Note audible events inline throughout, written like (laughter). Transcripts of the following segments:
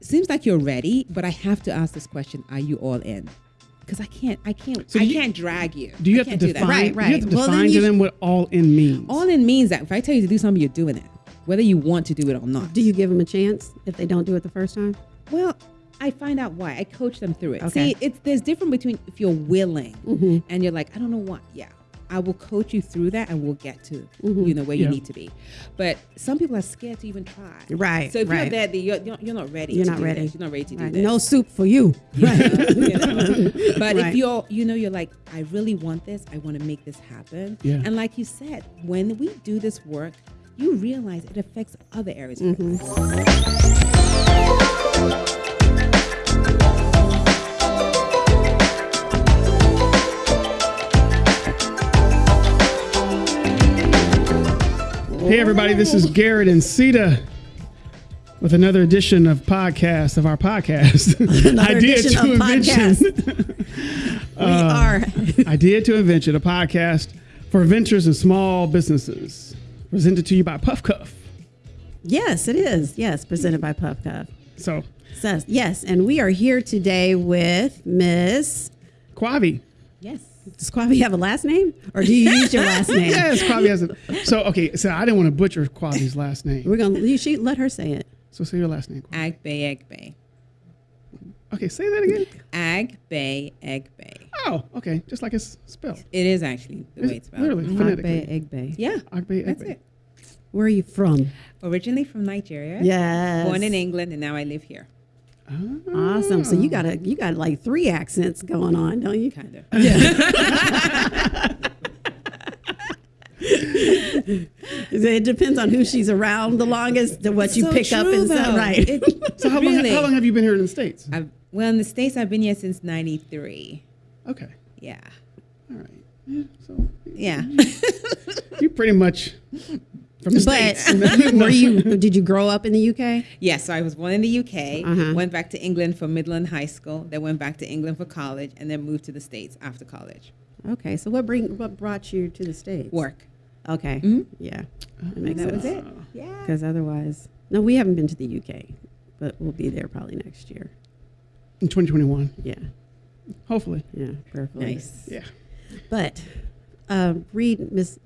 seems like you're ready, but I have to ask this question: Are you all in? Because I can't, I can't, So I you- can't drag you. Do you I have to can't do define? that. Right, Do you have right. to Well, define then to you them what all in means. All in means that if I tell you to do something, you're doing it, whether you want to do it or not. Do you give them a chance if they don't do it the first time? Well, I find out why. I coach them through it. Okay. See, it's there's different between if you're willing Mm-hmm. and you're like, I don't know what. Yeah, I will coach you through that, and we'll get to mm-hmm. you know where Yeah. you need to be. But some people are scared to even try. Right, So if you're right. there, you're, you're, you're not ready. You're to not do ready. this. You're not ready to do Right. this. No soup for you. (laughs) (laughs) (laughs) you know? But Right. if you're, you know, you're like, I really want this. I want to make this happen. Yeah. And like you said, when we do this work, you realize it affects other areas of mm-hmm. Hey, everybody, this is Garrett and Sita with another edition of podcast of our podcast. (laughs) Edition of Invention. (laughs) (laughs) We uh, are. Idea to Invention, a podcast for ventures and small businesses. Presented to you by Puff Cuff. yes, it is. Yes, presented by Puff Cuff. So, Says yes, and we are here today with Miss. Kwavi. Yes. Does Kwavi have a last name, or do you (laughs) use your last name? Yes, Kwavi has a. So, okay, so I didn't want to butcher Kwavi's last name. We're gonna. You should let her say it. So, say your last name. Kwavi. Agbe Okay, say that again. Agbe Egbe. Oh, okay, just like it's spelled. It is actually the Is way it's spelled. Literally, phonetically. Egg Bay. Yeah. Agbe Agbe. That's it. Where are you from? Originally from Nigeria. Yes. Born in England, and now I live here. Awesome. So you got a you got like three accents going on, don't you? Kind of. Yeah. It depends on who she's around the longest to what you So pick up and say. though. Right. It- (laughs) So, how, really, long, how long have you been here in the States? I've, well, in the States, I've been here since 93. Okay. Yeah. All right. Yeah, so Yeah. you pretty much from the but states. (laughs) were you did you grow up in the UK? yes, so I was born in the UK, Uh-huh. went back to England for Midland High School, then went back to England for college, and then moved to the States after college. Okay. So what bring what brought you to the States? Work. Okay. Mhm. Yeah. That makes That sense. was it. Yeah. Because otherwise, no, we haven't been to the UK, but we'll be there probably next year. in 2021, Yeah. hopefully. Yeah. Perfect. Nice. Yeah. But uh, read Miss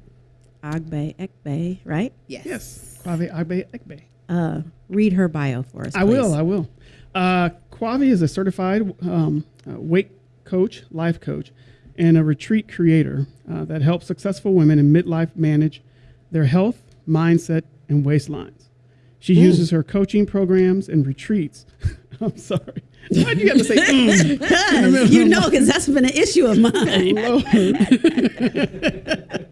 Agbe Ekbe, right? Yes. Yes. Kwavi Agbe Ekbe. Uh, read her bio for us. I will. I will. Uh, Kwavi is a certified um, uh, weight coach, life coach, and a retreat creator uh, that helps successful women in midlife manage their health, mindset, and waistlines. She uses her coaching programs and retreats. (laughs) I'm sorry. Why'd you have to say? (laughs) mm? you know, because that's been an issue of mine.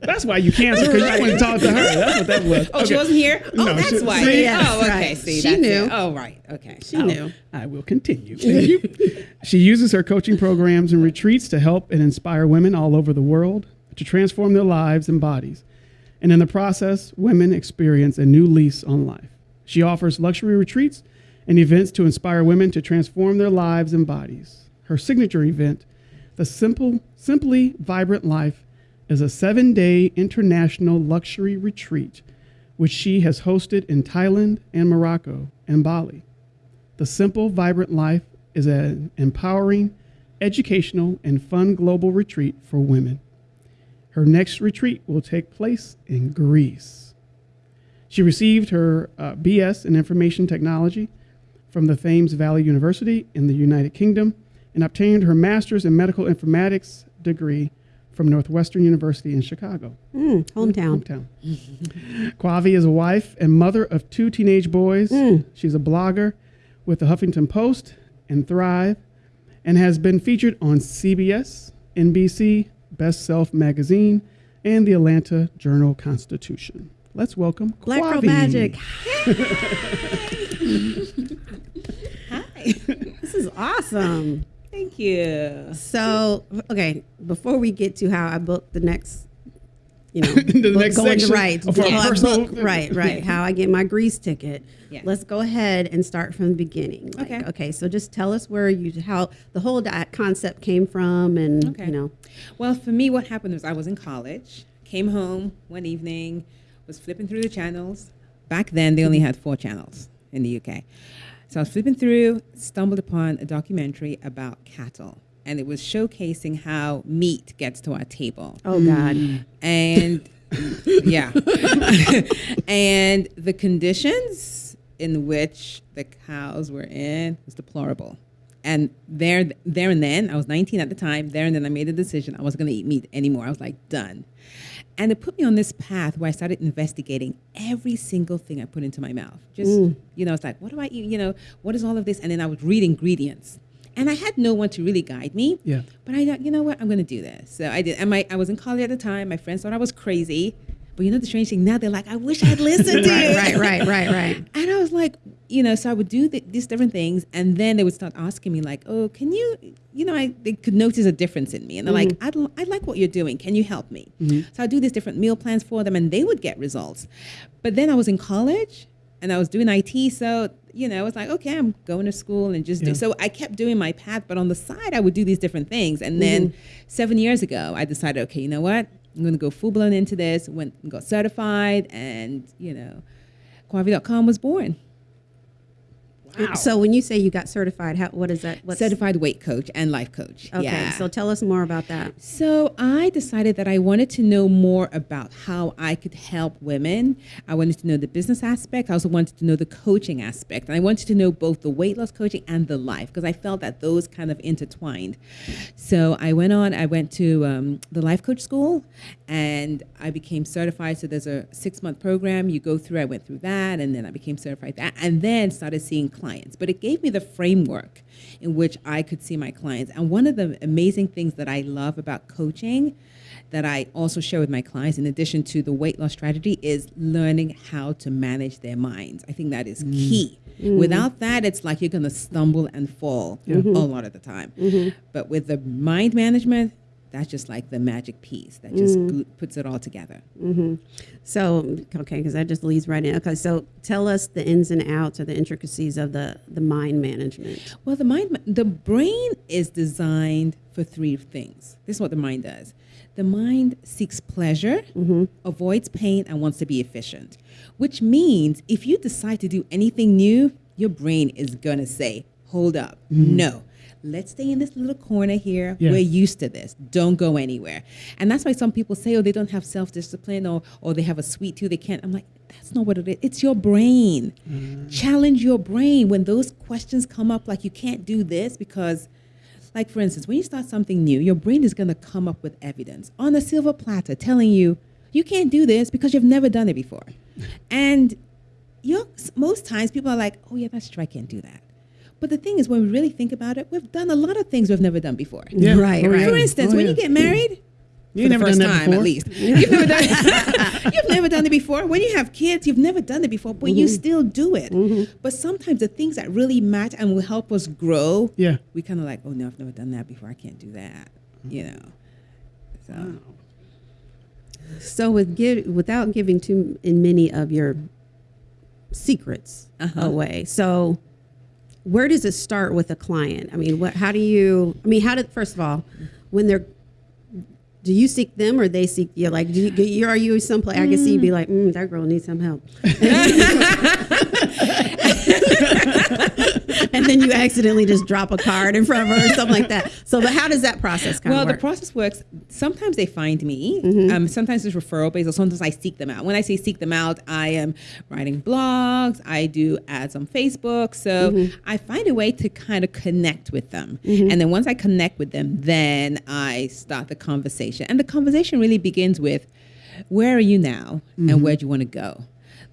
That's why you canceled because you wouldn't talk to her. That's what that was. Oh, she wasn't here? Oh, No, that's she- why. see? Yes, oh, okay. right. See, She knew. It. Oh, right. Okay. She Oh, knew. I will continue. (laughs) Thank you. she uses her coaching programs and retreats to help and inspire women all over the world to transform their lives and bodies. And in the process, women experience a new lease on life. She offers luxury retreats and events to inspire women to transform their lives and bodies. Her signature event, the Simple Simply Vibrant Life, is a 7-day international luxury retreat which she has hosted in Thailand and Morocco and Bali. The Simple Vibrant Life is an empowering, educational, and fun global retreat for women. Her next retreat will take place in Greece. She received her uh, BS in Information Technology from the Thames Valley University in the United Kingdom and obtained her Master's in Medical Informatics degree from Northwestern University in Chicago Mm, hometown. hometown. (laughs) Kwavi is a wife and mother of two teenage boys. She's a blogger with the Huffington Post and Thrive and has been featured on CBS, NBC, Best Self Magazine, and the Atlanta Journal Constitution. Let's welcome Black Girl Magic. (laughs) Hi. This is awesome. Thank you. So, okay, before we get to how I booked the next, you know, (laughs) The book next going section right, of our how book- (laughs) right, right, how I get my Greece ticket. Yeah. Let's go ahead and start from the beginning. Like, Okay. Okay. So just tell us where you, how the whole concept came from, and Okay. you know, Well, for me, what happened was I was in college, came home one evening, was flipping through the channels. Back then, they only had four channels in the UK. So I was flipping through, stumbled upon a documentary about cattle, and it was showcasing how meat gets to our table. Oh God. And yeah. (laughs) and the conditions in which the cows were in was deplorable. And there, there and then, I was 19 at the time. There and then, I made a decision I wasn't going to eat meat anymore. I was like, done. And it put me on this path where I started investigating every single thing I put into my mouth. Just, mm. you know, it's like, what do I eat? You know, what is all of this? And then I would read ingredients. And I had no one to really guide me. Yeah. But I thought, you know what? I'm going to do this. So I did. And my, I was in college at the time. My friends thought I was crazy. But you know the strange thing? Now they're like, I wish I'd listened to (laughs) you. right, right, right, right. (laughs) And I was like, you know, so I would do the, these different things, and then they would start asking me like, "Oh, can you, you know, I they could notice a difference in me, and they're like, mm-hmm. I'd, l- I like what you're doing. Can you help me?" Mm-hmm. So I do these different meal plans for them, and they would get results. But then I was in college, and I was doing IT, so you know, I was like, okay, I'm going to school and just Yeah. do. So I kept doing my path, but on the side, I would do these different things, and then mm-hmm. seven years ago, I decided, okay, you know what? I'm going to go full blown into this. Went and got certified, and you know, Kwavi.com was born. So when you say you got certified, how what is that? What's, certified weight coach and life coach. Okay, Yeah. so tell us more about that. So I decided that I wanted to know more about how I could help women. I wanted to know the business aspect. I also wanted to know the coaching aspect. And I wanted to know both the weight loss coaching and the life because I felt that those kind of intertwined. So I went on, I went to um, the life coach school and I became certified. So there's a six month program you go through. I went through that and then I became certified that and then started seeing clients. But it gave me the framework in which I could see my clients. And one of the amazing things that I love about coaching that I also share with my clients, in addition to the weight loss strategy, is learning how to manage their minds. I think that is mm. key. Mm. Without that, it's like you're going to stumble and fall mm-hmm. a lot of the time. Mm-hmm. But with the mind management, that's just like the magic piece that just mm. glu- puts it all together. Mm-hmm. So okay, because that just leads right in. Okay, so tell us the ins and outs or the intricacies of the the mind management. Well, the mind, the brain is designed for three things. This is what the mind does. The mind seeks pleasure, mm-hmm. avoids pain, and wants to be efficient. Which means if you decide to do anything new, your brain is gonna say, "Hold up, mm-hmm. no." Let's stay in this little corner here. We're used to this. Don't go anywhere. And that's why some people say, oh, they don't have self discipline or, or they have a sweet tooth. They can't. I'm like, that's not what it is. It's your brain. Mm. Challenge your brain when those questions come up, like you can't do this because, like for instance, when you start something new, your brain is going to come up with evidence on a silver platter telling you you can't do this because you've never done it before. (laughs) And you're, most times people are like, oh, yeah, that's true. I can't do that. But the thing is, when we really think about it, we've done a lot of things we've never done before. Yeah. Right, Oh, right. For instance, Oh, when yeah. you get married, You for never the first done that time before? at least, you've never done (laughs) (laughs) you've never done it before. When you have kids, you've never done it before, but you still do it. But sometimes the things that really match and will help us grow, Yeah. we kind of like, oh no, I've never done that before. I can't do that. You know. So So with give without giving too in many of your secrets Uh-huh. away. So where does it start with a client? I mean, what how do you I mean, how did first of all, when they're do you seek them or they seek you? Like, do you, you are you someplace I can see you be like, mm, that girl needs some help, (laughs) (laughs) then you accidentally just drop a card in front of her or something like that. So, but how does that process well, the process works. Sometimes they find me. Mm-hmm. Um, sometimes it's referral based, or sometimes I seek them out. When I say seek them out, I am writing blogs. I do ads on Facebook. So Mm-hmm. I find a way to kind of connect with them, and then once I connect with them, then I start the conversation. And the conversation really begins with, "Where are you now, and where do you want to go?"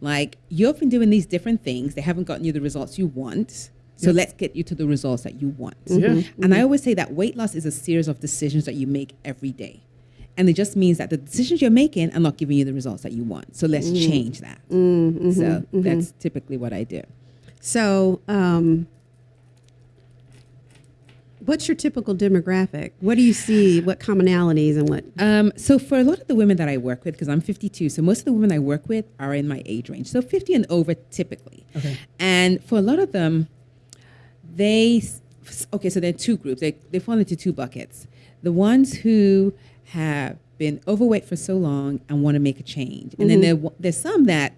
Like you've been doing these different things. They haven't gotten you the results you want. So let's get you to the results that you want. Mm-hmm. Yeah. Mm-hmm. And I always say that weight loss is a series of decisions that you make every day. And it just means that the decisions you're making are not giving you the results that you want. So let's mm. change that. Mm-hmm. so that's typically what I do. So, um, what's your typical demographic? What do you see? What commonalities and what? Um, so for a lot of the women that I work with, because I'm 52, so most of the women I work with are in my age range, so 50 and over typically. Okay. And for a lot of them, they okay. So there are two groups. They they fall into two buckets. The ones who have been overweight for so long and want to make a change, and then mm-hmm. there there's some that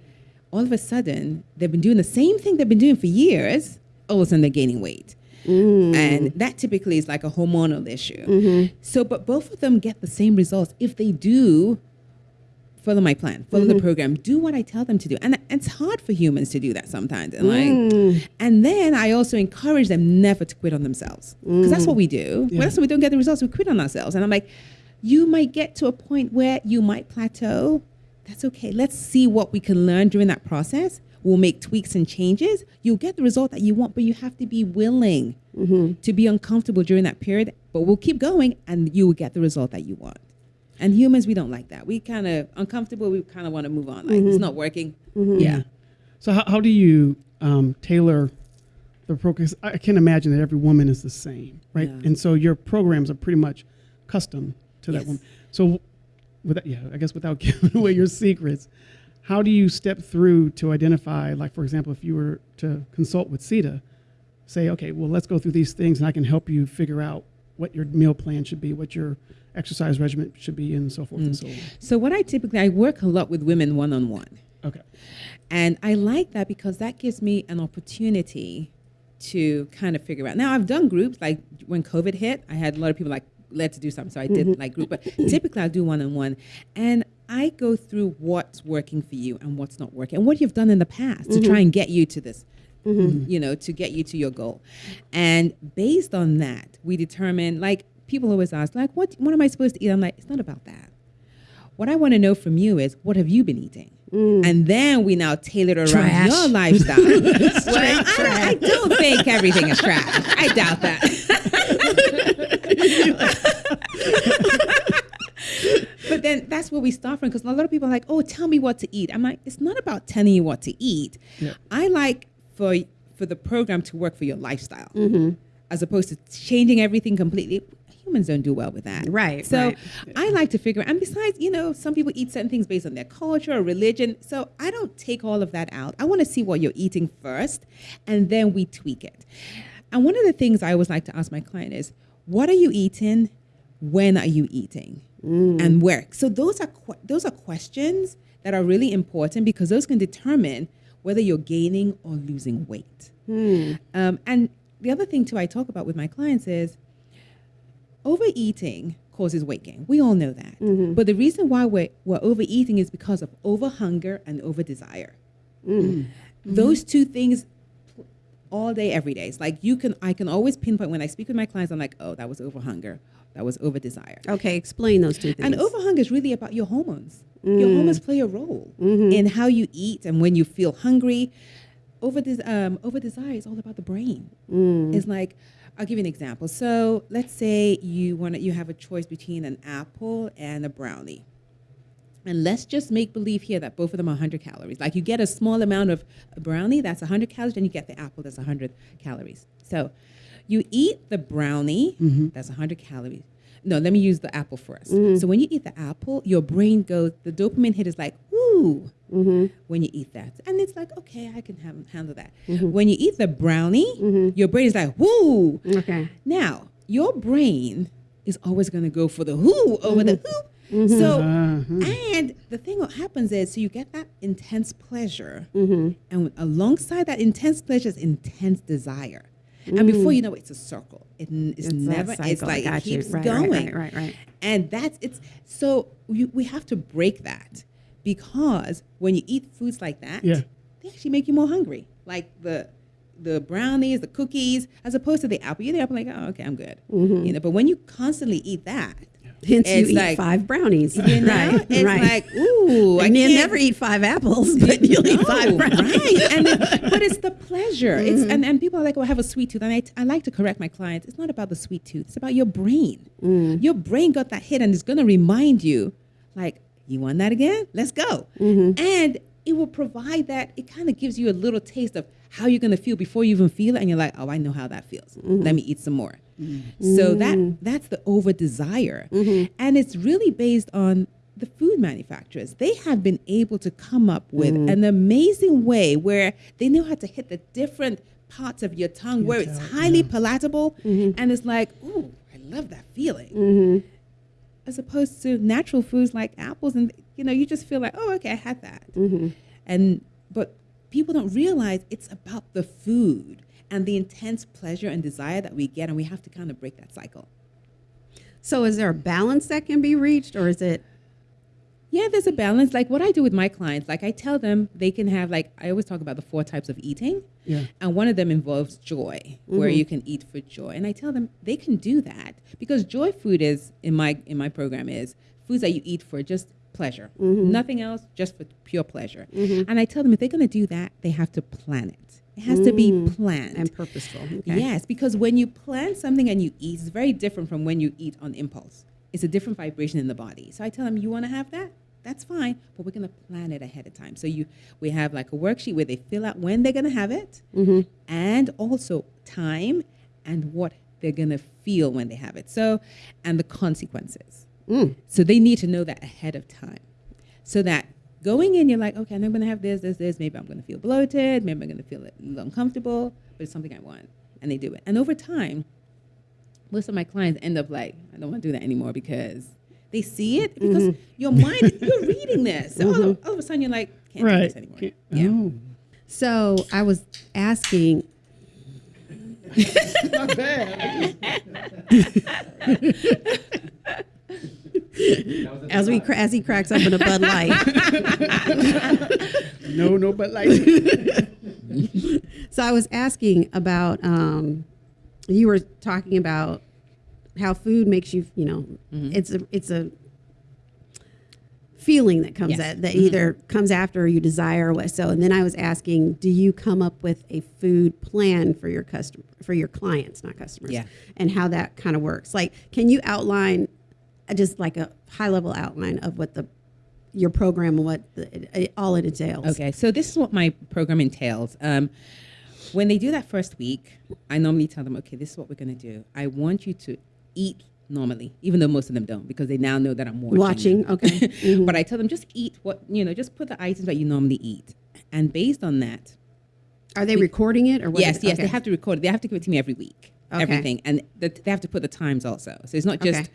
all of a sudden they've been doing the same thing they've been doing for years, all of a sudden they're gaining weight. Mm. And that typically is like a hormonal issue. Mm-hmm. So, but both of them get the same results if they do follow my plan, follow the mm-hmm. program, do what I tell them to do. And it's hard for humans to do that sometimes. And like, mm. and then I also encourage them never to quit on themselves because that's what mm. we do. Yeah. When that's when we don't get the results, we quit on ourselves. And I'm like, you might get to a point where you might plateau. That's okay. Let's see what we can learn during that process. We'll make tweaks and changes. You'll get the result that you want, but you have to be willing mm-hmm. to be uncomfortable during that period. But we'll keep going and you will get the result that you want. And humans, we don't like that. We kind of uncomfortable. We kind of want to move on. Like it's not working. Yeah. So how, how do you um, tailor the program? 'cause I can't imagine that every woman is the same, right? Yeah. And so your programs are pretty much custom to that woman. So, without, yeah, I guess without (laughs) giving away your secrets, how do you step through to identify, like for example, if you were to consult with Sita, say, okay, well, let's go through these things, and I can help you figure out what your meal plan should be, what your exercise regimen should be, and so forth and mm. so on. So what I typically I work a lot with women one on one. Okay. And I like that because that gives me an opportunity to kind of figure out. Now I've done groups like when COVID hit, I had a lot of people like let's do something. So I did mm-hmm. like group, but typically I do one on one. And I go through what's working for you and what's not working and what you've done in the past to mm-hmm. try and get you to this. Mm-hmm. You know, to get you to your goal. And based on that, we determine like people always ask, like, what what am I supposed to eat? I'm like, it's not about that. What I want to know from you is what have you been eating? Mm. And then we now tailor it around Trash. your (laughs) lifestyle. well, I, I don't think everything is trash. I doubt that. (laughs) but then that's where we start from because a lot of people are like, oh, tell me what to eat. I'm like, it's not about telling you what to eat. Yeah. I like for for the program to work for your lifestyle mm-hmm. as opposed to changing everything completely. Humans don't do well with that. Right, So right. I like to figure and besides, you know, some people eat certain things based on their culture or religion. So I don't take all of that out. I want to see what you're eating first and then we tweak it. And one of the things I always like to ask my client is, what are you eating? When are you eating? Mm. And where? So those are que- those are questions that are really important because those can determine whether you're gaining or losing weight. Hmm. Um, and the other thing too I talk about with my clients is overeating causes weight gain. We all know that. Mm-hmm. But the reason why we're, we're overeating is because of over hunger and over desire. Mm. Mm. Mm-hmm. Those two things all day, every day. It's like you can, I can always pinpoint when I speak with my clients, I'm like, oh, that was over hunger. That was over desire. Okay, explain those two things. And over hunger is really about your hormones. Your mm. hormones play a role mm-hmm. in how you eat and when you feel hungry. Over des- um, over desire is all about the brain. Mm. It's like I'll give you an example. So let's say you want to, you have a choice between an apple and a brownie. And let's just make believe here that both of them are 100 calories. Like you get a small amount of brownie, that's 100 calories, and you get the apple, that's 100 calories. So you eat the brownie, mm-hmm. that's 100 calories. No, let me use the apple 1st mm-hmm. So when you eat the apple, your brain goes, the dopamine hit is like, ooh, mm-hmm. when you eat that. And it's like, okay, I can have, handle that. Mm-hmm. When you eat the brownie, your brain is like, woo. okay. Now, your brain is always going to go for the who over the who. So, and the thing what happens is, so you get that intense pleasure, and alongside that intense pleasure is intense desire. And before you mm. know it, it's a circle. It it's, It's never. It's cycle. I like it keeps Right, right, going. right, right, right. And that's it's so we, we have to break that because when you eat foods like that, Yeah. they actually make you more hungry. Like the the brownies, the cookies, as opposed to the apple. You eat the apple like, oh, okay, I'm good. Mm-hmm. You know, but when you constantly eat that, Hence, you It's eat like- five brownies. you know, right, it's right. like, ooh, I you never eat five apples, (laughs) but you'll eat five brownies. right? And it, (laughs) but it's the pleasure. It's mm. and, and people are like, "Oh, I have a sweet tooth," and I, I like to correct my clients. It's not about the sweet tooth. It's about your brain. Mm. Your brain got that hit, and it's going to remind you, like, you want that again? Let's go. Mm-hmm. And it will provide that. It kind of gives you a little taste of how you're going to feel before you even feel it, and you're like, "Oh, I know how that feels. Mm-hmm. Let me eat some more." So that mm. that's the over desire, mm-hmm. and it's really based on the food manufacturers. They have been able to come up with mm. an amazing way where they know how to hit the different parts of your tongue where it's tell, highly palatable, mm-hmm. and it's like, ooh, I love that feeling. Mm-hmm. As opposed to natural foods like apples, and you know, you just feel like, oh, okay, I had that, and but people don't realize it's about the food and the intense pleasure and desire that we get, and we have to kind of break that cycle. So is there a balance that can be reached, or is it? Yeah, there's a balance. Like what I do with my clients, like I tell them they can have like I always talk about the four types of eating. Yeah. And one of them involves joy, where mm-hmm. you can eat for joy. And I tell them they can do that because joy food is in my in my program is foods that you eat for just pleasure. Mm-hmm. Nothing else, just for pure pleasure. Mm-hmm. And I tell them if they're going to do that, they have to plan it. It has to be mm. planned. And purposeful. Okay. Yes, because when you plan something and you eat, it's very different from when you eat on impulse. It's a different vibration in the body. So I tell them, you want to have that? That's fine, but we're going to plan it ahead of time. So you, we have like a worksheet where they fill out when they're going to have it, mm-hmm. and also time and what they're going to feel when they have it. So, and the consequences. Mm. So they need to know that ahead of time, so that going in, you're like, okay, I'm going to have this, this, this. Maybe I'm going to feel bloated. Maybe I'm going to feel uncomfortable, but it's something I want, and they do it. And over time, most of my clients end up like, I don't want to do that anymore because they see it because mm-hmm. your mind, you're reading this. So all, of, mm-hmm. all of a sudden, you're like, can't do Right. this anymore. Can't- Yeah. Oh. So I was asking. (laughs) Not bad. (laughs) (laughs) (laughs) As we as he cracks open a Bud Light, (laughs) no, no, but like. (laughs) so I was asking about. Um, you were talking about how food makes you. You know, it's a it's a feeling that comes Yes. at that either comes after or you desire what. So, and then I was asking, do you come up with a food plan for your customer for your clients, not customers? Yeah. and how that kind of works. Like, can you outline just like a high level outline of what the your program and what the, it, all it entails? Okay, so this is what my program entails. Um, when they do that first week, I normally tell them, okay, this is what we're going to do. I want you to eat normally, even though most of them don't, because they now know that I'm watching. Watching, them. okay. (laughs) Mhm. but I tell them just eat what you know, just put the items that you normally eat, and based on that, Are they recording it or what? yes, is- yes, okay. they have to record it. They have to give it to me every week, Okay. everything, and the, they have to put the times also. So it's not just Okay.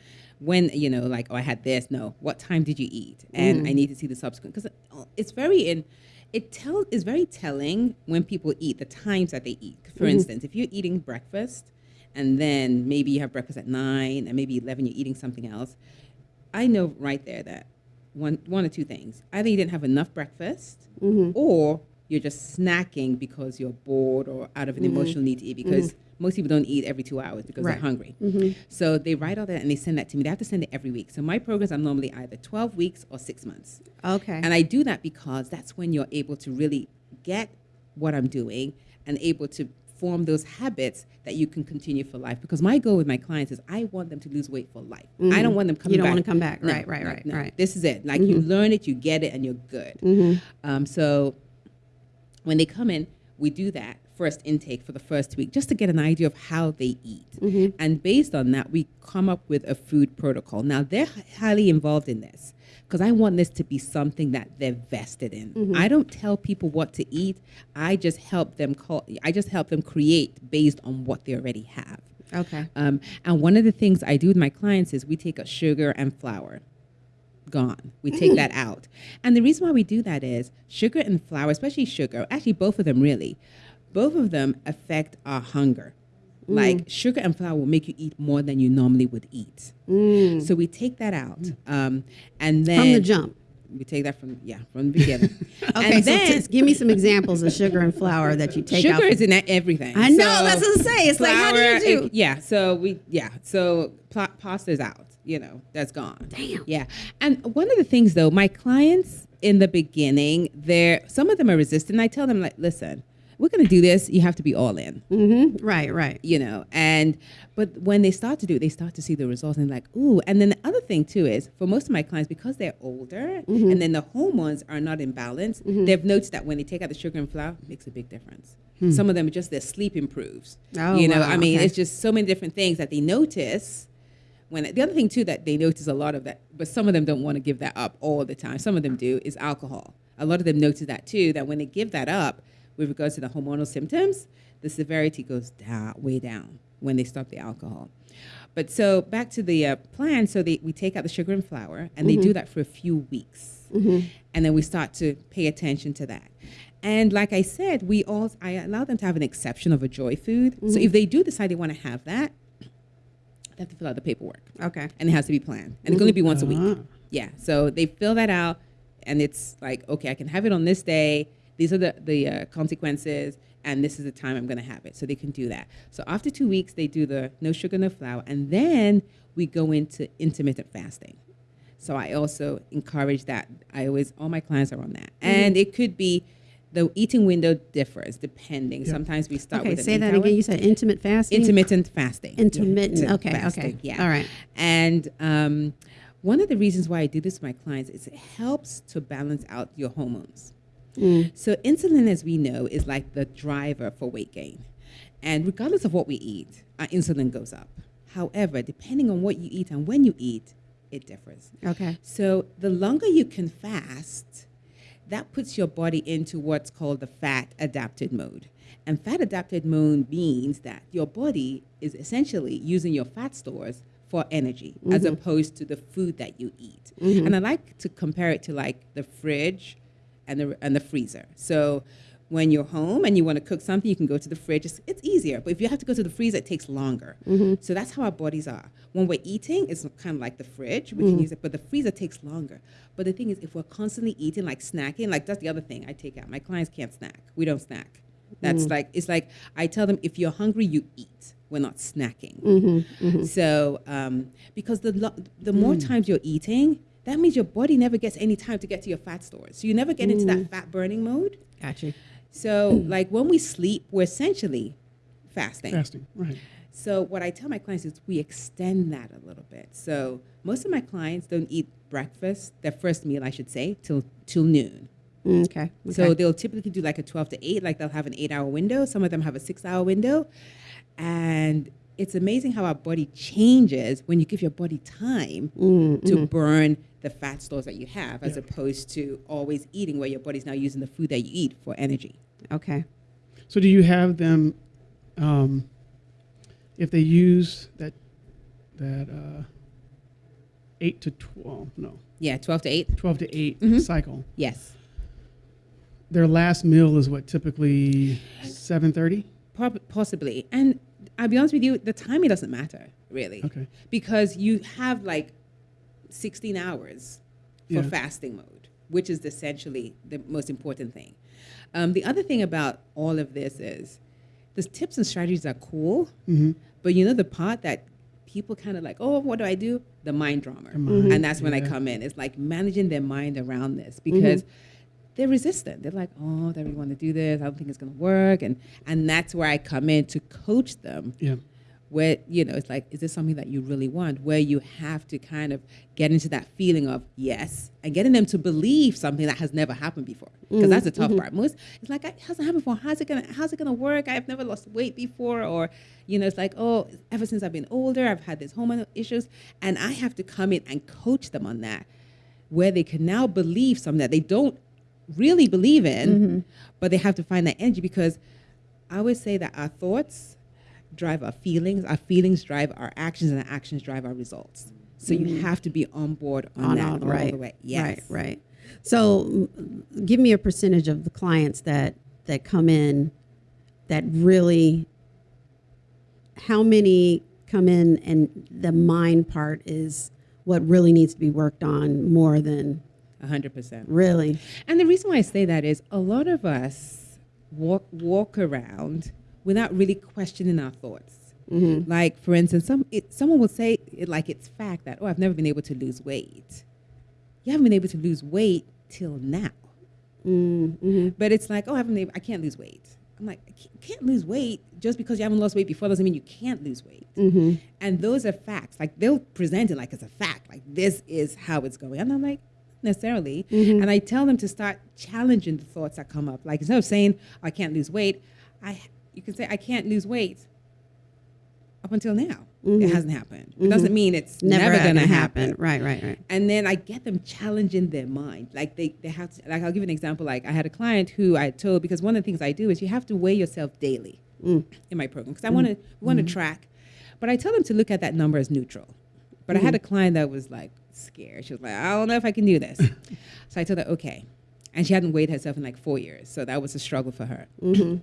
When you know, like, oh, I had this. No, what time did you eat? And Mm. I need to see the subsequent because it's very in. It tell is very telling when people eat the times that they eat. For Mm-hmm. instance, if you're eating breakfast, and then maybe you have breakfast at nine, and maybe eleven you're eating something else. I know right there that one one or two things. Either you didn't have enough breakfast, Mm-hmm. or you're just snacking because you're bored or out of an emotional need to eat. Because most people don't eat every two hours because Mm-hmm. Right. they're hungry. So they write all that and they send that to me. They have to send it every week. So my programs are normally either 12 weeks or six months. Okay. And I do that because that's when you're able to really get what I'm doing and able to form those habits that you can continue for life. Because my goal with my clients is I want them to lose weight for life. I don't want them coming Mm-hmm. don't back. wanna come back. No, Right, right, no, right, no. right. Mm-hmm. This is it. Like you learn it, you get it, and you're good. Um, so when they come in, we do that first intake for the first week just to get an idea of how they eat. Mm-hmm. And based on that, we come up with a food protocol. Now, they're highly involved in this because I want this to be something that they're vested in. Mm-hmm. I don't tell people what to eat. I just help them call I just help them create based on what they already have. okay. Um, and one of the things I do with my clients is we take a sugar and flour. Gone. We take that out. And the reason why we do that is sugar and flour, especially sugar, actually both of them really, both of them affect our hunger. Like sugar and flour will make you eat more than you normally would eat. So we take that out. Um, and then From the jump. We take that from yeah, from the beginning. (laughs) Okay, and so then just give me some examples of sugar and flour that you take out. sugar is in everything. I know, So that's what I say. It's like, how do you do- it- yeah, so we yeah, so pasta's out. You know, that's gone. Damn. Yeah, and one of the things though, my clients in the beginning, they're some of them are resistant. I tell them like, listen, we're gonna do this. You have to be all in. Mm-hmm. Right, right. You know, and but when they start to do it, they start to see the results and like, ooh. And then the other thing too is for most of my clients, because they're older Mm-hmm. and then the hormones are not in balance, they've noticed that when they take out the sugar and flour, it makes a big difference. Some of them just their sleep improves. Oh, you know, wow, I mean, okay. it's just so many different things that they notice. When the other thing too that they notice a lot of that, but some of them don't want to give that up all the time. Some of them do is alcohol. A lot of them notice that too. That when they give that up, with regards to the hormonal symptoms, the severity goes down, way down when they stop the alcohol. But so back to the uh, plan. So they, we take out the sugar and flour, and they do that for a few weeks, and then we start to pay attention to that. And like I said, we all I allow them to have an exception of a joy food. So Mm-hmm. if they do decide they want to have that, they have to fill out the paperwork, Okay. and it has to be planned, and it can only be once a week. Ah. Yeah. So they fill that out, and it's like, okay, I can have it on this day. These are the the uh, consequences, and this is the time I'm going to have it. So they can do that. So after two weeks, they do the no sugar, no flour, and then we go into intermittent fasting. So I also encourage that. I always all my clients are on that, Mm-hmm. and it could be the eating window differs depending. Yeah. Sometimes we start Okay. with an Say that eight-hour- again. You said intermittent fasting. intermittent fasting. Intermittent. Yeah. Okay. Okay. Yeah. All right. And um, one of the reasons why I do this with my clients is it helps to balance out your hormones. Mm. So insulin, as we know, is like the driver for weight gain. And regardless of what we eat, our insulin goes up. However, depending on what you eat and when you eat, it differs. Okay. So the longer you can fast, that puts your body into what's called the fat adapted mode. And fat adapted mode means that your body is essentially using your fat stores for energy as opposed to the food that you eat. And I like to compare it to like the fridge and the and the freezer. So when you're home and you want to cook something, you can go to the fridge. It's, it's easier. But if you have to go to the freezer, it takes longer. Mm-hmm. So that's how our bodies are. When we're eating, it's kind of like the fridge. We can mm-hmm. use it, but the freezer takes longer. But the thing is, if we're constantly eating, like snacking, like that's the other thing I take out. My clients can't snack. We don't snack. That's mm. like it's like I tell them if you're hungry, you eat. We're not snacking. Mm-hmm, so um, because the lo- the more mm. times you're eating, that means your body never gets any time to get to your fat stores. So you never get into that fat burning mode. Gotcha. So like when we sleep, we're essentially fasting. Fasting. Right. So what I tell my clients is we extend that a little bit. So most of my clients don't eat breakfast, their first meal, I should say, till till noon. Mm, Okay. So they'll typically do like a 12 to 8, like they'll have an eight hour window. Some of them have a six hour window. And it's amazing how our body changes when you give your body time Mm, to mm-hmm. burn the fat stores that you have, as Yeah. opposed to always eating where your body's now using the food that you eat for energy. okay. So do you have them, um, if they use that that uh, eight to twelve, no, Yeah, 12 to 8? twelve to 8 Mhm. cycle? Yes. Their last meal is what typically seven thirty. Possibly. And I'll be honest with you, the timing doesn't matter, really. Okay. Because you have like 16 hours for Yeah. fasting mode, which is essentially the most important thing. Um, the other thing about all of this is the tips and strategies are cool, Mm-hmm. but you know the part that people kind of like, oh, what do I do? The mind drama. Mind, And that's when I come in. It's like managing their mind around this because they're resistant. They're like, oh, they really want to do this. I don't think it's going to work. And, and that's where I come in to coach them Yeah. where you know it's like is this something that you really want where you have to kind of get into that feeling of yes and getting them to believe something that has never happened before because mm, that's the tough mm-hmm. part most it's like it hasn't happened before how's it gonna how's it gonna work i've never lost weight before or you know it's like oh ever since i've been older i've had these hormonal issues and i have to come in and coach them on that where they can now believe something that they don't really believe in but they have to find that energy because I always say that our thoughts drive our feelings, our feelings drive our actions, and our actions drive our results. So you have to be on board on, On that all- all right. the way. Yes. Right. Right. So, mm, give me a percentage of the clients that that come in that really. How many come in and the mind part is what really needs to be worked on more than A hundred percent. really. And the reason why I say that is a lot of us walk walk around without really questioning our thoughts. Like for instance, some it, someone will say it like it's fact that oh I've never been able to lose weight. You haven't been able to lose weight till now. Mm-hmm. But it's like, oh, I haven't. able- I can't lose weight. I'm like, I can't- can't lose weight just because you haven't lost weight before doesn't mean you can't lose weight. Mm-hmm. And those are facts. Like they'll present it like it's a fact. Like this is how it's going. And I'm like, "Not necessarily. Mm-hmm. And I tell them to start challenging the thoughts that come up. Like instead of saying I can't lose weight, I you can say I can't lose weight. Up until now, it mm-hmm. hasn't happened. It mm-hmm. doesn't mean it's never, Never, going to gonna happen. Right. Right. Right. And then I get them challenging their mind. Like they, they have to, like I'll give an example. Like I had a client who I told, because one of the things I do is you have to weigh yourself daily Mm. in my program. Because I want to, want to track. But I tell them to look at that number as neutral. But I had a client that was like scared. She was like, I don't know if I can do this. (laughs) so I told her, okay, and she hadn't weighed herself in like four years. So that was a struggle for her. Mm-hmm.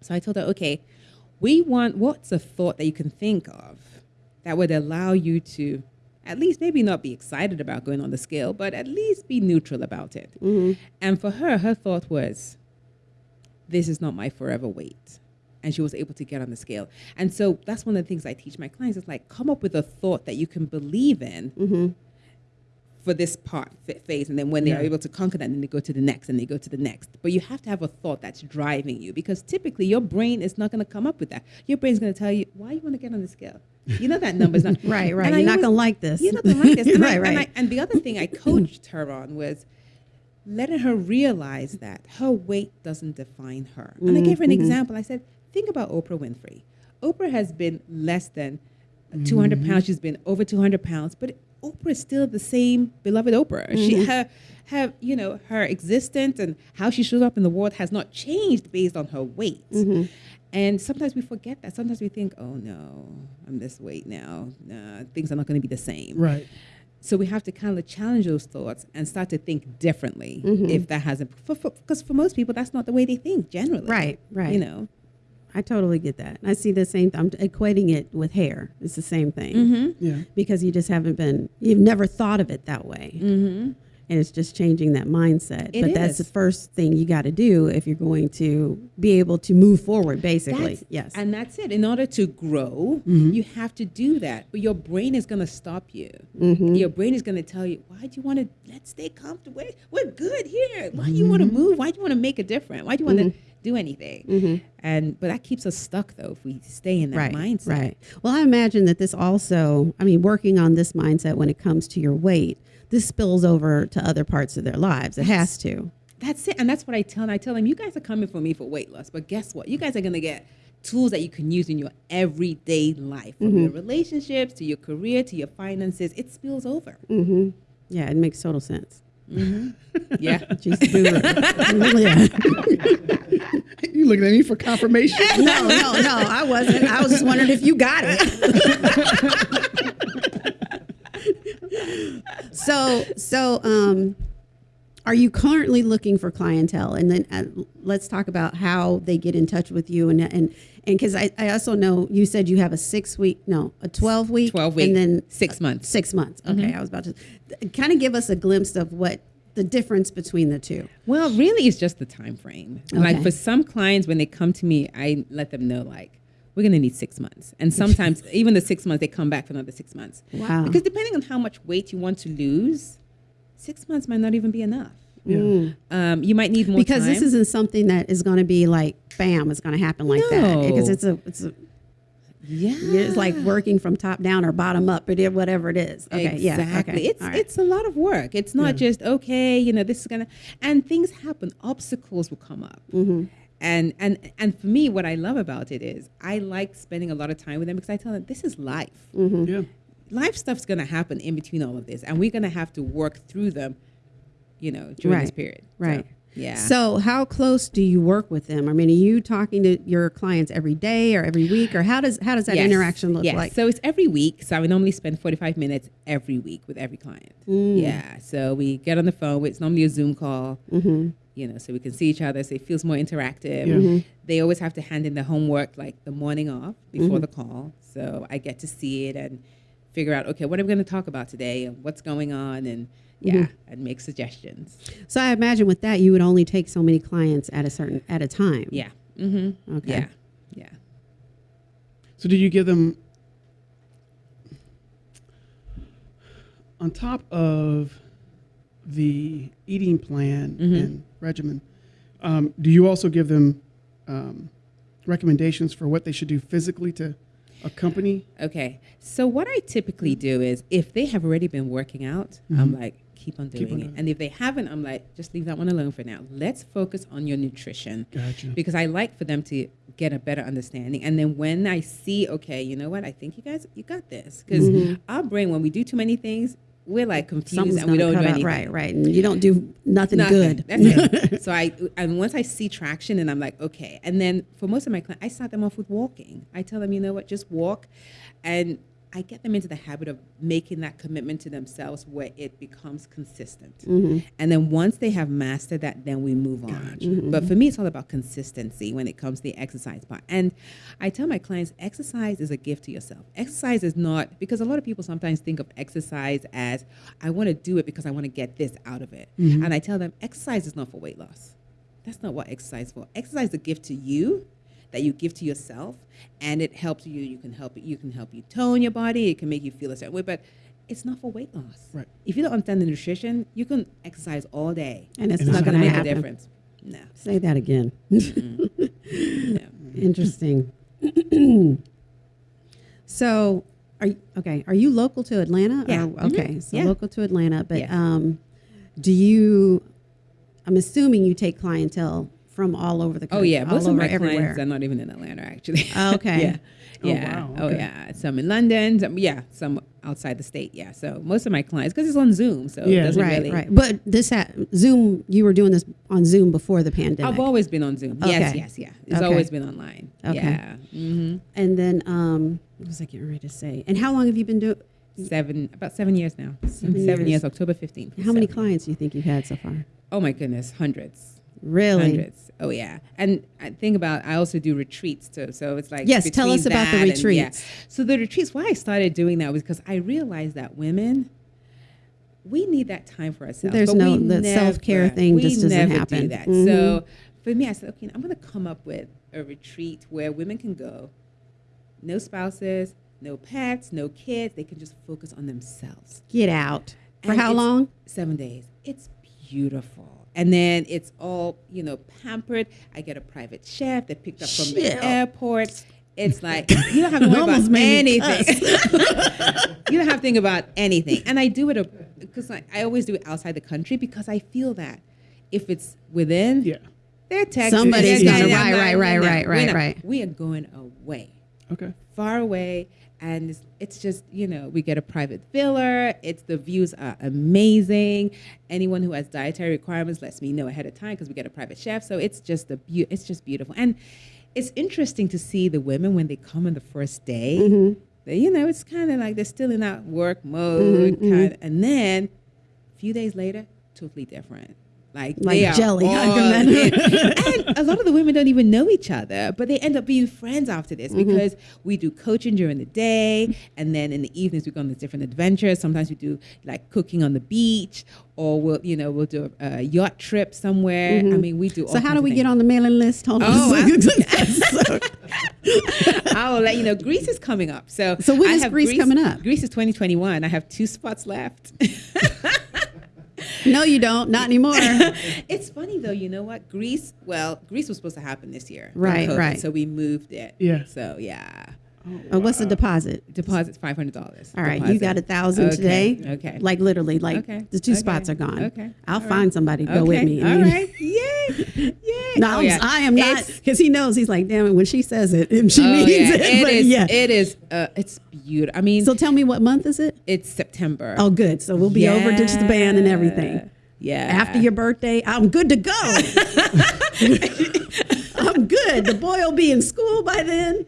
So I told her, okay, we want what's a thought that you can think of that would allow you to at least maybe not be excited about going on the scale, but at least be neutral about it. Mm-hmm. And for her, her thought was, this is not my forever weight. And she was able to get on the scale. And so that's one of the things I teach my clients is like, come up with a thought that you can believe in mm-hmm. For this part phase. And then when they are able to conquer that, then they go to the next and they go to the next. But you have to have a thought that's driving you because typically your brain is not going to come up with that. Your brain's going to tell you, why you want to get on the scale? You know that number's not. (laughs) Right, right. And I You're not gonna like this. You're not going to like this. And I- Right, And, I, right. and the other thing I (clears throat) coached her on was letting her realize that her weight doesn't define her. And I gave her an Mm-hmm. example. I said, think about Oprah Winfrey. Oprah has been less than 200 pounds. She's been over 200 pounds, but Oprah is still the same beloved Oprah. She her have you know her existence and how she shows up in the world has not changed based on her weight. And sometimes we forget that. Sometimes we think, "Oh no, I'm this weight now. Nah, things are not going to be the same." Right. So we have to kind of challenge those thoughts and start to think differently. Mm-hmm. If that hasn't, because for, because for most people, that's not the way they think generally. Right, right. You know. I totally get that. I see the same. I'm equating it with hair. It's the same thing Mm-hmm. Yeah. because you just haven't been. You've never thought of it that way, Mm-hmm. and it's just changing that mindset. It but that's the first thing you got to do if you're going to be able to move forward. Basically, That's- yes. And that's it. In order to grow, Mm-hmm. you have to do that. But your brain is going to stop you. Mm-hmm. Your brain is going to tell you, why do you want to, let's stay comfortable. We're- We're good here. Why do you want to move? Why do you want to make a difference? Why do you want Mm-hmm. to do anything? And, but that keeps us stuck though, if we stay in that right, mindset. Right. Well, I imagine that this also, I mean, working on this mindset when it comes to your weight, this spills over to other parts of their lives. It has to. That's it. And that's what I tell them. I tell them, you guys are coming for me for weight loss, but guess what? You guys are going to get tools that you can use in your everyday life, from your relationships to your career to your finances. It spills over. Mm-hmm. Yeah, it makes total sense. Yeah. She's a guru. yeah. You looking at me for confirmation? (laughs) No, no, no, I wasn't. I was just wondering if you got it. (laughs) so, so, um, are you currently looking for clientele? And then uh, let's talk about how they get in touch with you. And and and because I, I also know you said you have a six week, no, a twelve week, 12 week, and then six months. Six months. Okay, I was about to kind of give us a glimpse of what the difference between the two. Well, really, it's just the time frame. Like for some clients, when they come to me, I let them know like we're going to need six months, and sometimes (laughs) even the six months they come back for another six months. Wow. Because depending on how much weight you want to lose, six months might not even be enough. Yeah. Um, you might need more because time. this isn't something that is going to be like bam it's going to happen like that No. because it's a it's a yeah, it's like working from top down or bottom up or whatever it is okay exactly. yeah okay It's all right. it's a lot of work. It's not Yeah. just okay, you know, this is gonna and things happen. Obstacles will come up. Mm-hmm. And and and for me, what I love about it is I like spending a lot of time with them because I tell them this is life. Mm-hmm. Yeah. Life stuff's gonna happen in between all of this, and we're gonna have to work through them, you know, during this period. right So, yeah. so how close do you work with them i mean are you talking to your clients every day or every week or how does how does that Yes. interaction look yes. like So it's every week. So I would normally spend 45 minutes every week with every client. Mm. Yeah. So we get on the phone. It's normally a Zoom call. mm-hmm. You know, so we can see each other. So it feels more interactive. Yeah. Mm-hmm. They always have to hand in the homework like the morning off before Mm-hmm. the call. So I get to see it and figure out okay, what are we going to talk about today and what's going on and yeah, Mm-hmm. and make suggestions. so i imagine with that you would only take so many clients at a certain at a time Yeah. Mm-hmm. okay Yeah. Yeah. So do you give them on top of the eating plan Mhm. and regimen? Um, do you also give them um, recommendations for what they should do physically to accompany? Okay. So what I typically do is if they have already been working out, I'm mm-hmm. like, keep on doing Keep on it. doing. And if they haven't, I'm like, just leave that one alone for now. Let's focus on your nutrition. Gotcha. Because I like for them to get a better understanding. And then when I see, okay, you know what, I think you guys you got this. Because mm-hmm. our brain, when we do too many things, we're like confused Something's and we don't do anything. right right and you don't do nothing, Nothing. good (laughs) so I and once I see traction, and I'm like, okay. And then for most of my clients, I start them off with walking. I tell them, you know what, just walk, and I get them into the habit of making that commitment to themselves where it becomes consistent. Mm-hmm. And then once they have mastered that, then we move on. But for me, it's all about consistency when it comes to the exercise part. And I tell my clients, exercise is a gift to yourself. Exercise is not, because a lot of people sometimes think of exercise as, I want to do it because I want to get this out of it. And I tell them, exercise is not for weight loss. That's not what exercise is for. Exercise is a gift to you that you give to yourself and it helps you you can help you can help you tone your body it can make you feel a certain way but it's not for weight loss Right. if you don't understand the nutrition you can exercise all day And it's And not it's going gonna make happen. a difference no Say that again. (laughs) no Interesting. (clears throat) so, are you, okay? Are you local to Atlanta? Yeah. Or, Mhm. okay, so Yeah. local to Atlanta. But Yeah. um, do you? I'm assuming you take clientele from all over the country. oh yeah most all of over my everywhere. clients are not even in atlanta actually Oh, okay. (laughs) yeah Oh, yeah wow, oh yeah some in london some, yeah some outside the state yeah so most of my clients because it's on zoom so Yeah. it doesn't right, really right. But this ha- Zoom, you were doing this on Zoom before the pandemic, I've always been on Zoom. Yes, Okay. yes, yeah. It's Okay. always been online. Okay. Yeah. hmm and then um, what was I getting ready to say? And how long have you been doing? Seven, about seven years now. Seven Seven, years. years. October 15th. How many clients do you think you've had so far? Oh my goodness, hundreds. Really? Hundreds. Oh yeah. And I think about I also do retreats too. So it's like Yes, tell us about the and- yeah. retreats. So the retreats, why I started doing that was because I realized that women we need that time for ourselves. There's but no- the self-care thing just doesn't happen. Do that. Mhm. So for me, I said, okay, I'm going to come up with a retreat where women can go, no spouses, no pets, no kids. They can just focus on themselves. Get out. For And how long? Seven days. It's beautiful. And then it's all, you know, pampered. I get a private chef that picked up from Chef. the airport. It's (laughs) like you don't have to worry about anything. (laughs) you don't have to think about anything. And I do it because I, I always do it outside the country because I feel that if it's within, Yeah. they're texting. Somebody's they're gonna- texting, right, right, right, right, right, right. We are going away Okay. far away and it's, it's just you know we get a private villa it's the views are amazing. Anyone who has dietary requirements lets me know ahead of time because we get a private chef. So it's just a beau- it's just beautiful. And it's interesting to see the women when they come on the first day Mm-hmm. they, you know it's kind of like they're still in that work mode Mm-hmm, kind and then a few days later totally different like, Like jelly, I (laughs) all can in. and a lot of the women don't even know each other, but they end up being friends after this Mm-hmm. because we do coaching during the day, and then in the evenings we go on these different adventures. Sometimes we do like cooking on the beach, or we'll you know we'll do a, a yacht trip somewhere. I mean, we do. All Mm-hmm. So how do we get on the mailing list? Hold on. Oh, I- (laughs) will (laughs) let you know. Greece is coming up. So So when I is have Greece coming up? Greece is 2021. I have two spots left. No, you don't. Not anymore. (laughs) it's funny though. You know what? Greece. Well, Greece was supposed to happen this year. Right, COVID, right. So we moved it. Yeah. So yeah. Uh, what's the deposit? Deposit's five hundred dollars. All right, you got a thousand Okay, today. okay. Like literally, like Okay, the two okay, spots are gone. okay, I'll all find right. somebody to go with me. All right. (laughs) Yay. Yay. No, Oh, yeah. I am not because he knows. He's like, damn it. When she says it, (laughs) and she oh, means yeah. it. It but is. yeah. It is. Uh, it's beautiful. I mean, so tell me, what month is it? it's September. Oh, good. So we'll be over ditch the band and everything. Yeah. After your birthday, I'm good to go. (laughs) I'm good. The boy will be in school by then.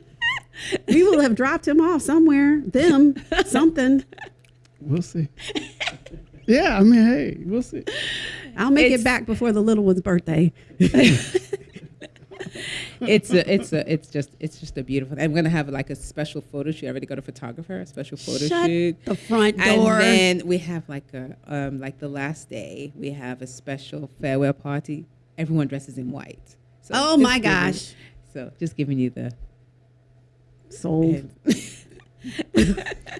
We will have dropped him off somewhere. Them, something. We'll see. yeah, I mean, hey, we'll see. I'll make It's- it back before the little one's birthday. (laughs) it's a, it's a, it's just, it's just a beautiful. I'm gonna have like a special photo shoot. I already got a photographer, a special photo Shut shoot. the front door. And then we have like a, um, like the last day, we have a special farewell party. Everyone dresses in white. So Oh, my giving- gosh. So just giving you the. Sold. (laughs)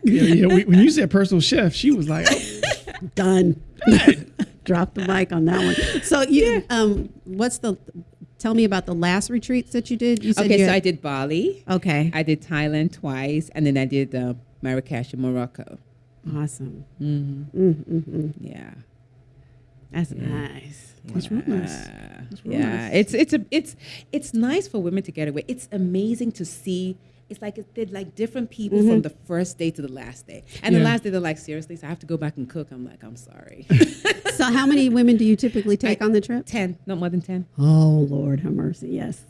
Yeah, yeah. When you said personal chef, she was like, Done. (laughs) Drop the mic on that one. So you, um, what's the? Tell me about the last retreats that you did. You said Okay, you so had- I did Bali. Okay. I did Thailand twice, and then I did uh, Marrakesh in Morocco. awesome. Mm-hmm. Mm, mm, mm. Yeah. That's Yeah. nice. That's real nice. Yeah. That's real yeah. nice. It's it's a it's it's nice for women to get away. It's amazing to see. It's like it's they're like different people Mm-hmm. from the first day to the last day. And the last day they're like, seriously, so I have to go back and cook. I'm like, I'm sorry. (laughs) So how many women do you typically take I- on the trip? ten, not more than ten. Oh Lord, have mercy. Yes.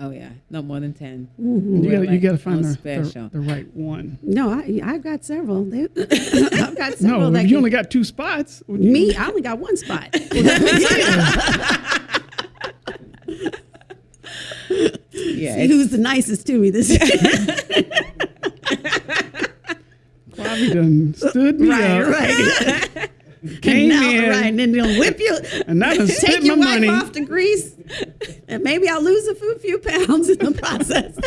Oh yeah, not more than 10 You We're gotta, you like, got to find the, special. the, the right one. No, I, I've got several. They, (laughs) I've got several. No, that you can- only got two spots. me, I only got one spot. (laughs) yeah, See who's the nicest to me this year. (laughs) Bobby done stood me right, up, right. (laughs) came now, in, right, and then they'll whip you. and now done (laughs) Take spent my your wife money. off to Greece, and maybe I'll lose a few, few pounds in the process.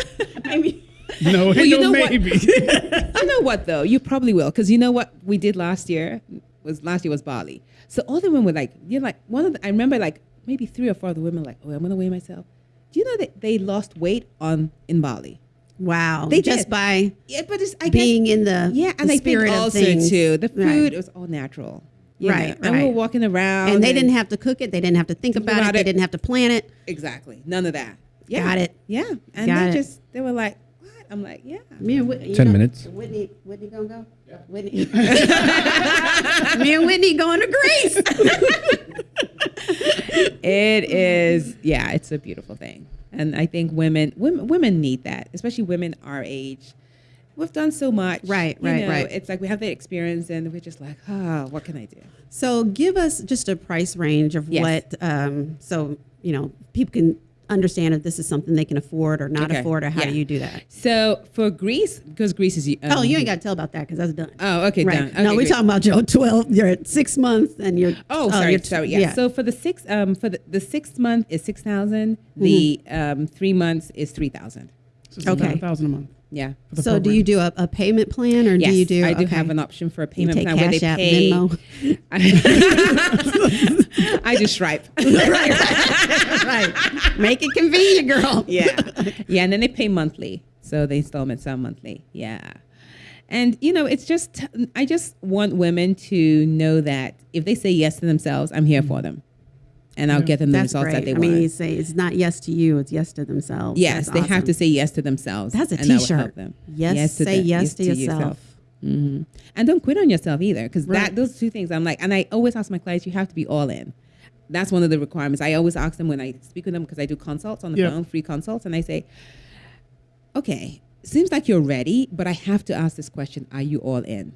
maybe. No, ain't you no know what? maybe. you know what though? You probably will, because you know what we did last year was last year was Bali. So all the women were like, you're like one of the, I remember like maybe three or four of the women like, oh, I'm gonna weigh myself. Do you know that they lost weight on in Bali? Wow, They just did. by Yeah, but it's I being guess, in the yeah, and the I spirit think of also things. too the Right. food it was all natural. you Right, know, And we were walking around, and they didn't have to cook it. They didn't have to think about, about it. They didn't have to plan it. exactly none of that. Yeah. Got it. Yeah, and Got they it. just they were like, what? I'm like, yeah. Me and Whitney. 10 know- minutes. Whitney, Whitney gonna go. Whitney. (laughs) Me and Whitney going to Greece. (laughs) It is, yeah, it's a beautiful thing, and I think women, women, women need that, especially women our age. We've done so much, Right, you right, know, right. It's like we have that experience, and we're just like, oh what can I do? So give us just a price range of Yes. what, um, so you know, people can understand if this is something they can afford or not Okay. afford, or how Yeah. do you do that? So for Greece, because Greece is, um, oh, you ain't got to tell about that because that's done. Oh, okay, right. done. Okay, no, we're talking about your twelve. You're at six months, and you're. Oh, sorry, you're t- sorry. Yeah. So for the six, um, for the, the six month is six thousand. The um, three months is three thousand. So it's Okay. thousand a month. Yeah. so do you do a, a payment plan, or Yes, do you do? I do okay. have an option for a payment plan where they pay. (laughs) I do Stripe. (laughs) right. Make it convenient, girl. yeah, (laughs) yeah, and then they pay monthly, so the installments are monthly. Yeah, and you know, it's just I just want women to know that if they say yes to themselves, I'm here for them, and I'll get them the That's results great. that they I mean, you say it's not yes to you; it's yes to themselves. Yes, That's they have awesome. to say yes to themselves. That's a and that will T-shirt. help them. Yes, say them- yes to yourself. hmm And don't quit on yourself either, because Right. that those two things. I'm like, and I always ask my clients, you have to be all in. That's one of the requirements. I always ask them when I speak with them because I do consults on the Yeah. phone, free consults, and I say, okay, seems like you're ready, but I have to ask this question: Are you all in?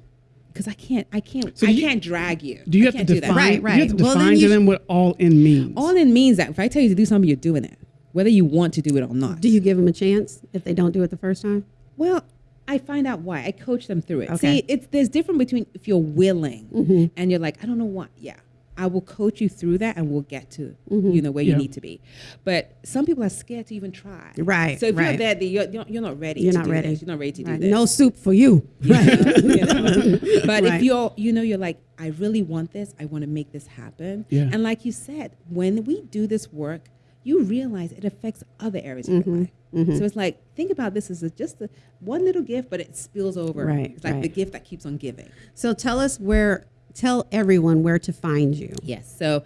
Because I can't, I can't, So I you- can't drag you. Do you I have to can't do define? that. Right, You have right. to Well, then define you to sh- them what all in means. All in means that if I tell you to do something, you're doing it, whether you want to do it or not. Do you give them a chance if they don't do it the first time? Well, I find out why. I coach them through it. Okay. See, it's there's different between if you're willing mm-hmm. and you're like, I don't know what. Yeah, I will coach you through that, and we'll get to you know where Yeah. you need to be. But some people are scared to even try. Right, So if you're right. there, you're, you're you're not ready. You're to not do ready. This. You're not ready to do Right. this. No soup for you. (laughs) You know, (laughs) you know. But Right. if you're, you know, you're like, I really want this. I want to make this happen. Yeah. And like you said, when we do this work, you realize it affects other areas of Mm-hmm. your life. So it's like, think about this as a, just a, one little gift, but it spills over. Right, It's like right. the gift that keeps on giving. So tell us where. Tell everyone where to find you. Yes. So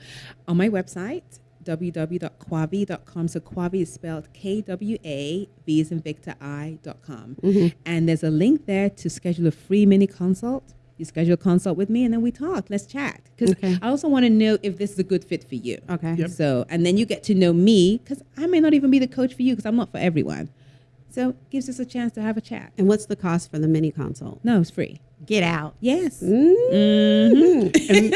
on my website, www.kwavi.com. So Kwavi is spelled K W A V is in Victor I.com. Mm-hmm. And there's a link there to schedule a free mini consult. You schedule a consult with me and then we talk. Let's chat. Because Okay. I also want to know if this is a good fit for you. Okay. Yep. So, and then you get to know me because I may not even be the coach for you because I'm not for everyone. So, it gives us a chance to have a chat. And what's the cost for the mini consult? No, it's free. Get out. Yes. and,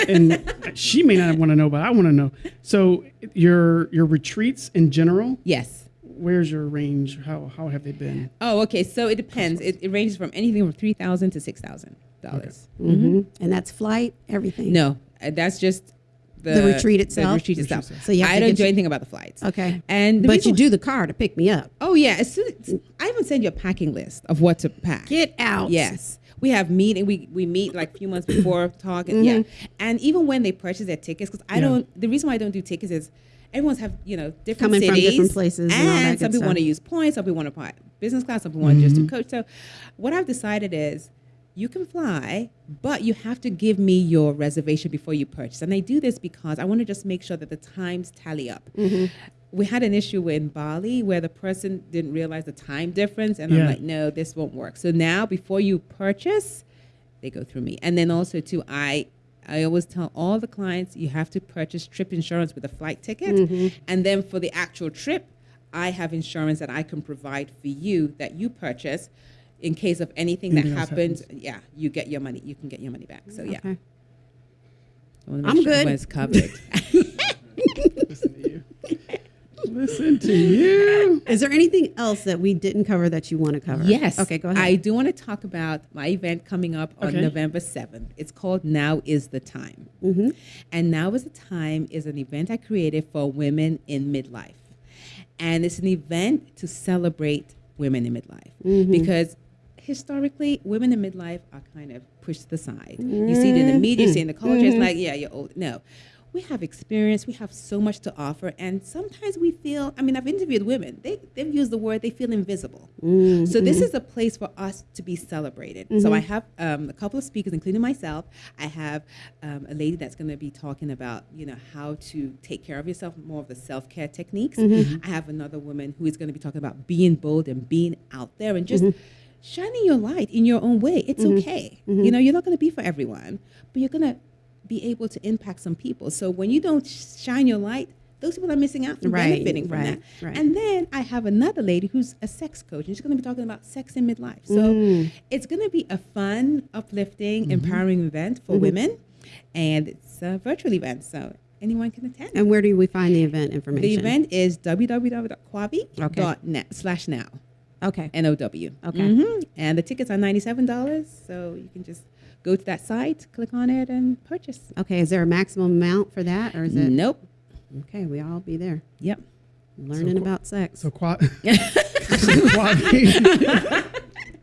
and she may not want to know, but I want to know. So your your retreats in general, Yes. where's your range? How how have they been? Oh, okay. So it depends. It, it ranges from anything from three thousand to six thousand dollars. hmm And that's flight, everything. No, uh, that's just the, The retreat itself? The retreat itself. So you have I don't do anything about the flights. Okay. And but you do the car to pick me up. Oh yeah. As soon as, I even send you a packing list of what to pack. Get out. Yes. We have meeting. We we meet like a few months before (coughs) talk. And, Yeah. Mm-hmm. And even when they purchase their tickets, because I Yeah. don't. The reason why I don't do tickets is. Everyone's have you know different Coming from different places and good some people want to use points, some people want to buy business class, some people want to just do mm-hmm. coach. So, what I've decided is, you can fly, but you have to give me your reservation before you purchase. And I do this because I want to just make sure that the times tally up. Mm-hmm. We had an issue in Bali where the person didn't realize the time difference, and I'm like, no, this won't work. So now, before you purchase, they go through me. And then also too, I I always tell all the clients you have to purchase trip insurance with a flight ticket, mm-hmm. and then for the actual trip, I have insurance that I can provide for you that you purchase in case of anything that Anything else happens. Yeah, you get your money. You can get your money back. So yeah, Okay. I wanna make I'm sure good. everyone's covered. (laughs) Listen to you. Listen to you. Is there anything else that we didn't cover that you want to cover? Yes. Okay, go ahead. I do want to talk about my event coming up on Okay. November 7th. It's called Now is the Time. Mm-hmm. And Now is the Time is an event I created for women in midlife. And it's an event to celebrate women in midlife Mm-hmm. because historically, women in midlife are kind of pushed to the side. You see it in the media, you see it in the culture, Mm-hmm. it's like, yeah, you're old. No. We have experience, we have so much to offer, and sometimes we feel I mean, I've interviewed women, they, they've used the word they feel invisible. Mm-hmm. So, this is a place for us to be celebrated. So, I have um, a couple of speakers, including myself. I have um, a lady that's going to be talking about, you know, how to take care of yourself, more of the self care techniques. I have another woman who is going to be talking about being bold and being out there and just shining your light in your own way. It's mm-hmm. okay. You mm-hmm. know, you're not going to be for everyone, but you're going to be able to impact some people. So when you don't shine your light, those people are missing out from Right, benefiting from right, that. right. And then I have another lady who's a sex coach, and she's going to be talking about sex in midlife. So Mm. it's going to be a fun, uplifting, mm-hmm. empowering event for women, and it's a virtual event, so anyone can attend. And where do we find the event information? the event is www.kwavi.net slash now. Okay. N-O-W. Okay. Mhm. And the tickets are $97, so you can just go to that site, click on it, and purchase. Okay. Is there a maximum amount for that, or is it? Nope. Okay, we all be there Yep. learning qu- about sex. So, qua- so (laughs) Kwavi.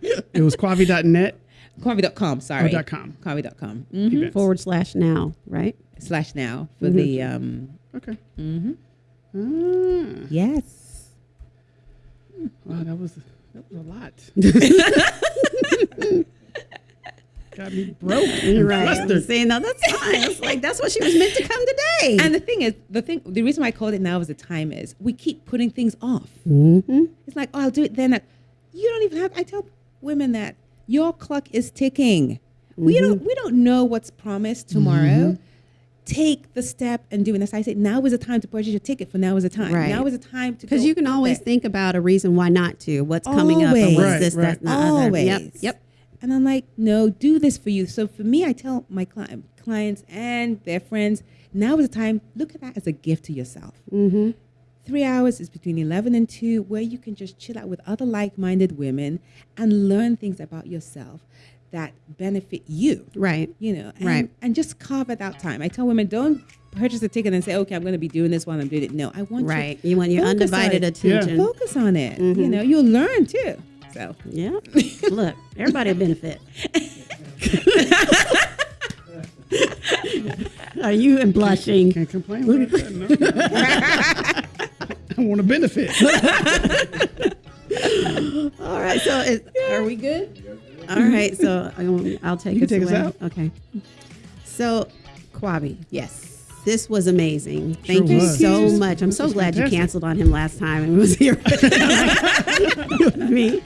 (laughs) it was kwavi.net Kwavi.com, sorry. dot com. Kwavi.com. Mhm. events. Forward slash now, right? Slash now for the, um, Okay. mhm. Ah, yes. wow, that was that was a lot. (laughs) Got me broke. and Right. flustered. Saying no, that's (laughs) fine. It's like that's what she was meant to come today. And the thing is, the thing, the reason why I called it now is the time is we keep putting things off. mm-hmm. It's like, oh, I'll do it then. You don't even have. I tell women that your clock is ticking. We Mm-hmm. don't. We don't know what's promised tomorrow. Take the step and do it. As I say, now is the time to purchase your ticket. For now is the time. Right. Now is the time to. Because you can always there. think about a reason why not to. What's coming up and Always. what's Right, this, right. that, and the other. always. Yep. Yep. And I'm like, no, do this for you. So for me, I tell my cli- clients and their friends, now is the time. Look at that as a gift to yourself. Mm-hmm. Three hours is between 11 and 2, where you can just chill out with other like minded women and learn things about yourself that benefit you. Right. You know, and, Right. and just carve it out time. I tell women, don't purchase a ticket and say, okay, I'm going to be doing this while I'm doing it. No, I want Right. you You want your undivided it. attention. focus on it. You mm-hmm. know, you'll learn too. So, Yeah. (laughs) Look, everybody benefit. (laughs) Are you and blushing? Can't complain about that. No. (laughs) I want to benefit. All right. So, is, are we good? All right. (laughs) So, um, I'll take You us take us out. Okay. So, Kwavi, yes. this was amazing. Thank you so much. I'm so was glad you canceled on him last time and was here (laughs) with me.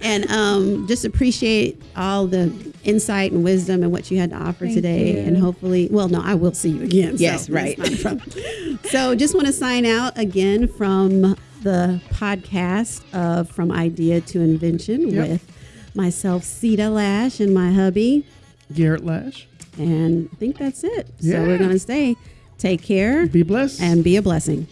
And um, just appreciate all the insight and wisdom and what you had to offer Thank today. you. And hopefully, well, no, I will see you again. Yes, that's right. not a problem. so just want to sign out again from the podcast of From Idea to Invention Yep. with myself, Sita Lash, and my hubby. Garrett Lash. And I think that's it. So Yeah. we're going to stay. Take care Be blessed. and be a blessing.